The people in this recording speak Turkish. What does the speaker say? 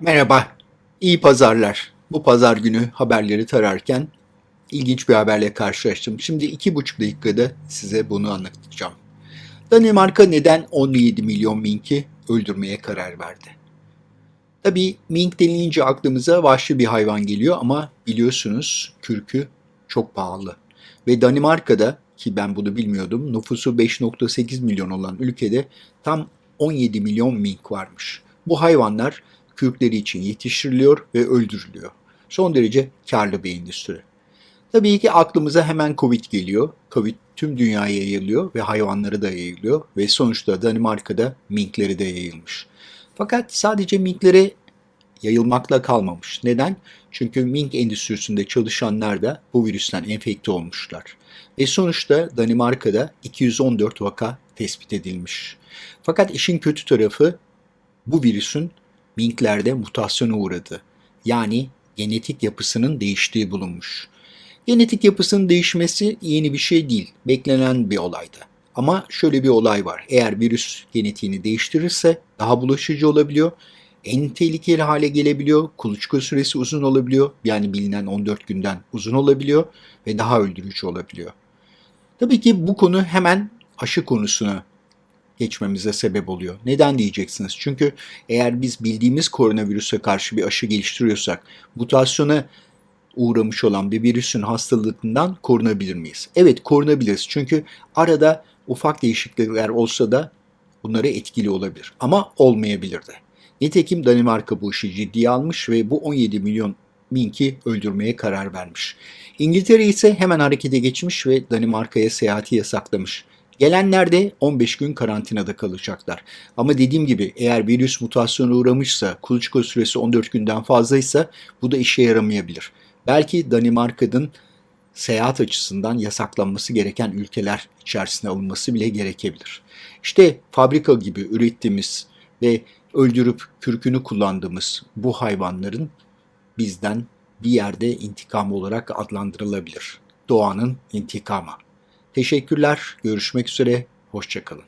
Merhaba, iyi pazarlar. Bu pazar günü haberleri tararken ilginç bir haberle karşılaştım. Şimdi iki buçuk dakikada size bunu anlatacağım. Danimarka neden 17 milyon minki öldürmeye karar verdi? Tabii mink denilince aklımıza vahşi bir hayvan geliyor ama biliyorsunuz kürkü çok pahalı. Ve Danimarka'da ki ben bunu bilmiyordum nüfusu 5.8 milyon olan ülkede tam 17 milyon mink varmış. Bu hayvanlar kürkleri için yetiştiriliyor ve öldürülüyor. Son derece karlı bir endüstri. Tabii ki aklımıza hemen Covid geliyor. Covid tüm dünyaya yayılıyor ve hayvanlara da yayılıyor ve sonuçta Danimarka'da minkleri de yayılmış. Fakat sadece minklere yayılmakla kalmamış. Neden? Çünkü mink endüstrisinde çalışanlar da bu virüsten enfekte olmuşlar. Ve sonuçta Danimarka'da 214 vaka tespit edilmiş. Fakat işin kötü tarafı bu virüsün minklerde mutasyona uğradı. Yani genetik yapısının değiştiği bulunmuş. Genetik yapısının değişmesi yeni bir şey değil, beklenen bir olaydı. Ama şöyle bir olay var. Eğer virüs genetiğini değiştirirse daha bulaşıcı olabiliyor. En tehlikeli hale gelebiliyor. Kuluçka süresi uzun olabiliyor. Yani bilinen 14 günden uzun olabiliyor ve daha öldürücü olabiliyor. Tabii ki bu konu hemen aşı konusuna geçmemize sebep oluyor. Neden diyeceksiniz? Çünkü eğer biz bildiğimiz koronavirüse karşı bir aşı geliştiriyorsak mutasyona uğramış olan bir virüsün hastalığından korunabilir miyiz? Evet korunabiliriz. Çünkü arada ufak değişiklikler olsa da bunlara etkili olabilir. Ama olmayabilir de. Nitekim Danimarka bu işi ciddiye almış ve bu 17 milyon minki öldürmeye karar vermiş. İngiltere ise hemen harekete geçmiş ve Danimarka'ya seyahati yasaklamış. Gelenler de 15 gün karantinada kalacaklar. Ama dediğim gibi eğer virüs mutasyona uğramışsa, kuluçka süresi 14 günden fazlaysa bu da işe yaramayabilir. Belki Danimarka'nın seyahat açısından yasaklanması gereken ülkeler içerisine alınması bile gerekebilir. İşte fabrika gibi ürettiğimiz ve öldürüp kürkünü kullandığımız bu hayvanların bizden bir yerde intikam olarak adlandırılabilir. Doğanın intikamı. Teşekkürler, görüşmek üzere, hoşçakalın.